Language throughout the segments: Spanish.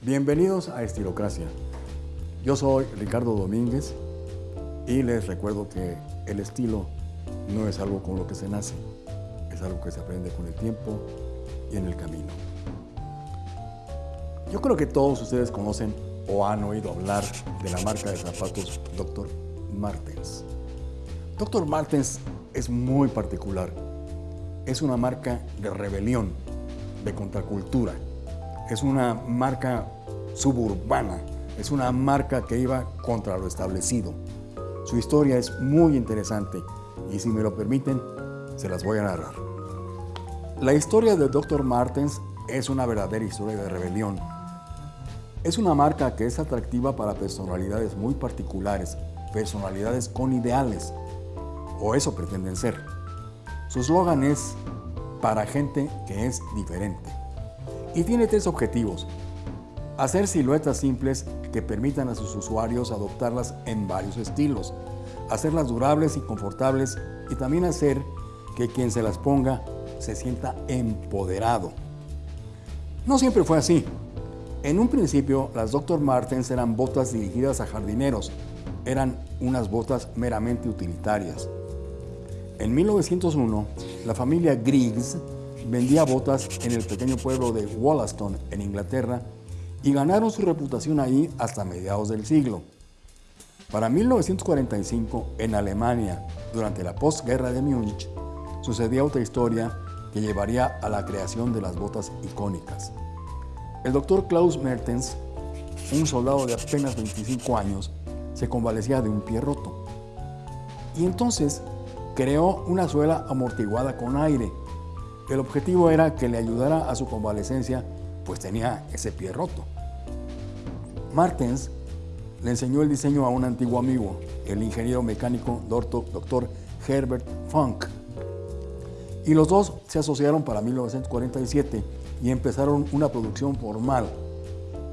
Bienvenidos a Estilocracia. Yo soy Ricardo Domínguez y les recuerdo que el estilo no es algo con lo que se nace, es algo que se aprende con el tiempo y en el camino. Yo creo que todos ustedes conocen o han oído hablar de la marca de zapatos Dr. Martens. Dr. Martens es muy particular. Es una marca de rebelión, de contracultura. Es una marca suburbana. Es una marca que iba contra lo establecido. Su historia es muy interesante y si me lo permiten, se las voy a narrar. La historia de Dr. Martens es una verdadera historia de rebelión. Es una marca que es atractiva para personalidades muy particulares, personalidades con ideales, o eso pretenden ser. Su eslogan es para gente que es diferente y tiene tres objetivos. Hacer siluetas simples que permitan a sus usuarios adoptarlas en varios estilos, hacerlas durables y confortables y también hacer que quien se las ponga se sienta empoderado. No siempre fue así. En un principio, las Dr. Martens eran botas dirigidas a jardineros. Eran unas botas meramente utilitarias. En 1901, la familia Griggs vendía botas en el pequeño pueblo de Wollaston, en Inglaterra, y ganaron su reputación ahí hasta mediados del siglo. Para 1945, en Alemania, durante la postguerra de Múnich, sucedía otra historia que llevaría a la creación de las botas icónicas. El doctor Klaus Mertens, un soldado de apenas 25 años, se convalecía de un pie roto. Y entonces creó una suela amortiguada con aire. El objetivo era que le ayudara a su convalecencia, pues tenía ese pie roto. Martens le enseñó el diseño a un antiguo amigo, el ingeniero mecánico doctor Herbert Funk. Y los dos se asociaron para 1947 y empezaron una producción formal,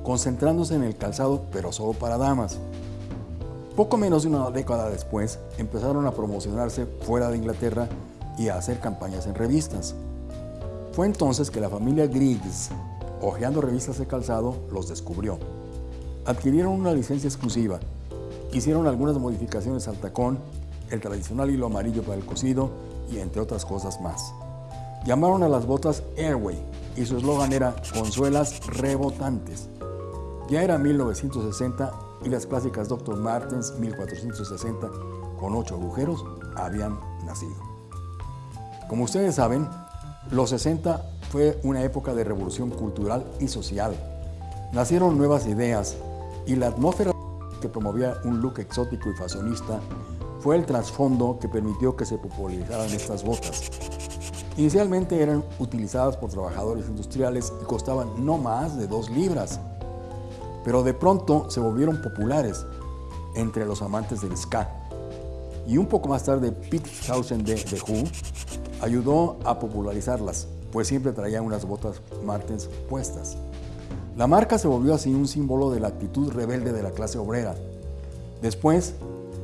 concentrándose en el calzado, pero solo para damas. Poco menos de una década después, empezaron a promocionarse fuera de Inglaterra y a hacer campañas en revistas. Fue entonces que la familia Griggs, hojeando revistas de calzado, los descubrió. Adquirieron una licencia exclusiva, hicieron algunas modificaciones al tacón, el tradicional hilo amarillo para el cosido y entre otras cosas más. Llamaron a las botas Airway y su eslogan era Consuelas rebotantes. Ya era 1960 y las clásicas Dr. Martens 1460 con ocho agujeros habían nacido. Como ustedes saben, los 60 fue una época de revolución cultural y social. Nacieron nuevas ideas y la atmósfera que promovía un look exótico y fashionista fue el trasfondo que permitió que se popularizaran estas botas. Inicialmente eran utilizadas por trabajadores industriales y costaban no más de dos libras, pero de pronto se volvieron populares entre los amantes del ska. Y un poco más tarde Pete Townsend de The Who ayudó a popularizarlas, pues siempre traía unas botas Martens puestas. La marca se volvió así un símbolo de la actitud rebelde de la clase obrera. Después,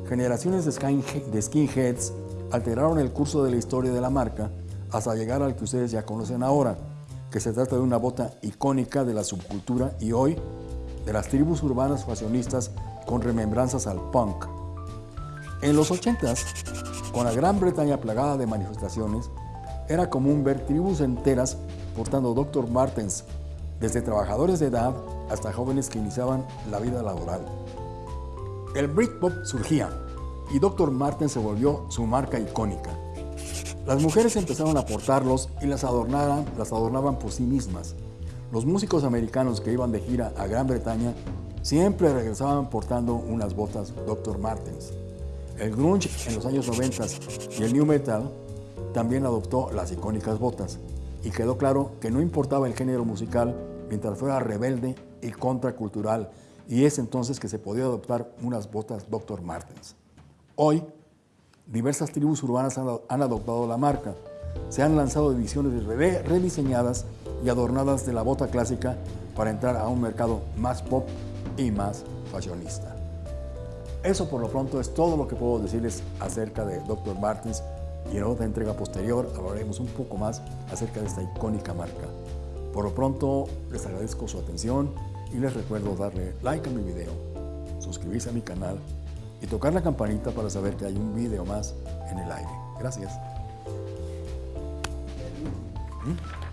generaciones de skinheads alteraron el curso de la historia de la marca hasta llegar al que ustedes ya conocen ahora, que se trata de una bota icónica de la subcultura y hoy de las tribus urbanas fashionistas con remembranzas al punk. En los 80s, con la Gran Bretaña plagada de manifestaciones, era común ver tribus enteras portando Dr. Martens, desde trabajadores de edad hasta jóvenes que iniciaban la vida laboral. El Britpop surgía y Dr. Martens se volvió su marca icónica. Las mujeres empezaron a portarlos y las, adornaban, las adornaban por sí mismas. Los músicos americanos que iban de gira a Gran Bretaña siempre regresaban portando unas botas Dr. Martens. El grunge en los años 90 y el new metal también adoptó las icónicas botas y quedó claro que no importaba el género musical mientras fuera rebelde y contracultural y es entonces que se podía adoptar unas botas Dr. Martens. Hoy, diversas tribus urbanas han, adoptado la marca. Se han lanzado ediciones rediseñadas y adornadas de la bota clásica para entrar a un mercado más pop y más fashionista. Eso por lo pronto es todo lo que puedo decirles acerca de Dr. Martens y en otra entrega posterior hablaremos un poco más acerca de esta icónica marca. Por lo pronto les agradezco su atención y les recuerdo darle like a mi video, suscribirse a mi canal y tocar la campanita para saber que hay un video más en el aire. Gracias. ¿Mm?